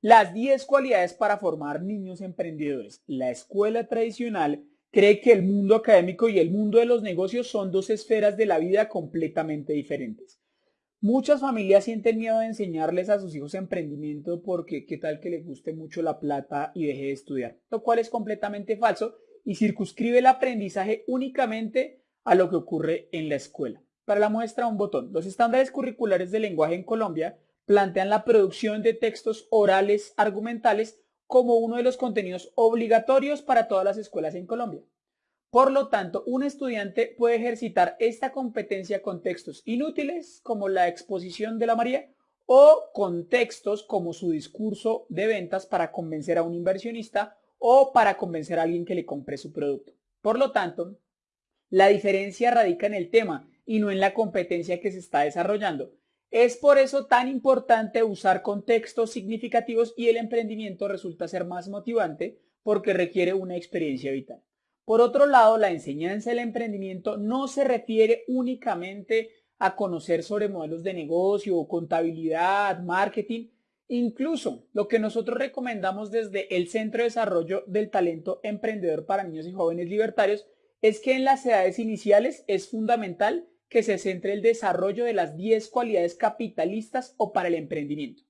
Las 10 cualidades para formar niños emprendedores. La escuela tradicional cree que el mundo académico y el mundo de los negocios son dos esferas de la vida completamente diferentes. Muchas familias sienten miedo de enseñarles a sus hijos emprendimiento porque qué tal que les guste mucho la plata y deje de estudiar, lo cual es completamente falso y circunscribe el aprendizaje únicamente a lo que ocurre en la escuela. Para la muestra un botón. Los estándares curriculares de lenguaje en Colombia plantean la producción de textos orales argumentales como uno de los contenidos obligatorios para todas las escuelas en Colombia. Por lo tanto, un estudiante puede ejercitar esta competencia con textos inútiles como la exposición de la María o con textos como su discurso de ventas para convencer a un inversionista o para convencer a alguien que le compre su producto. Por lo tanto, la diferencia radica en el tema y no en la competencia que se está desarrollando. Es por eso tan importante usar contextos significativos y el emprendimiento resulta ser más motivante porque requiere una experiencia vital. Por otro lado, la enseñanza del emprendimiento no se refiere únicamente a conocer sobre modelos de negocio, contabilidad, marketing. Incluso lo que nosotros recomendamos desde el Centro de Desarrollo del Talento Emprendedor para Niños y Jóvenes Libertarios es que en las edades iniciales es fundamental que se centre el desarrollo de las 10 cualidades capitalistas o para el emprendimiento,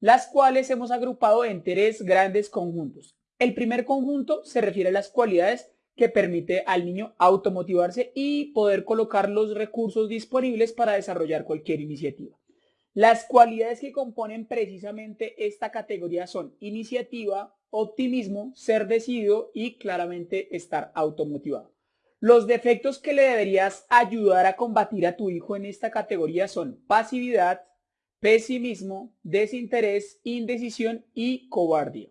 las cuales hemos agrupado en tres grandes conjuntos. El primer conjunto se refiere a las cualidades que permite al niño automotivarse y poder colocar los recursos disponibles para desarrollar cualquier iniciativa. Las cualidades que componen precisamente esta categoría son iniciativa, optimismo, ser decidido y claramente estar automotivado. Los defectos que le deberías ayudar a combatir a tu hijo en esta categoría son pasividad, pesimismo, desinterés, indecisión y cobardía.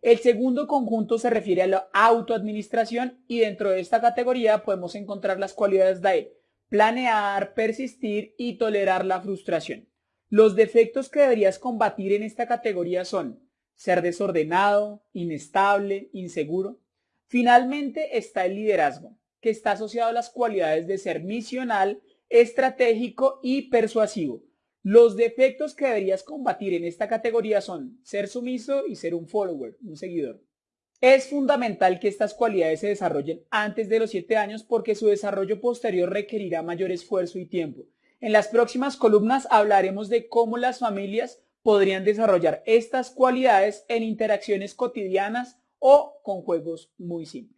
El segundo conjunto se refiere a la autoadministración y dentro de esta categoría podemos encontrar las cualidades de planear, persistir y tolerar la frustración. Los defectos que deberías combatir en esta categoría son ser desordenado, inestable, inseguro. Finalmente está el liderazgo que está asociado a las cualidades de ser misional, estratégico y persuasivo. Los defectos que deberías combatir en esta categoría son ser sumiso y ser un follower, un seguidor. Es fundamental que estas cualidades se desarrollen antes de los 7 años porque su desarrollo posterior requerirá mayor esfuerzo y tiempo. En las próximas columnas hablaremos de cómo las familias podrían desarrollar estas cualidades en interacciones cotidianas o con juegos muy simples.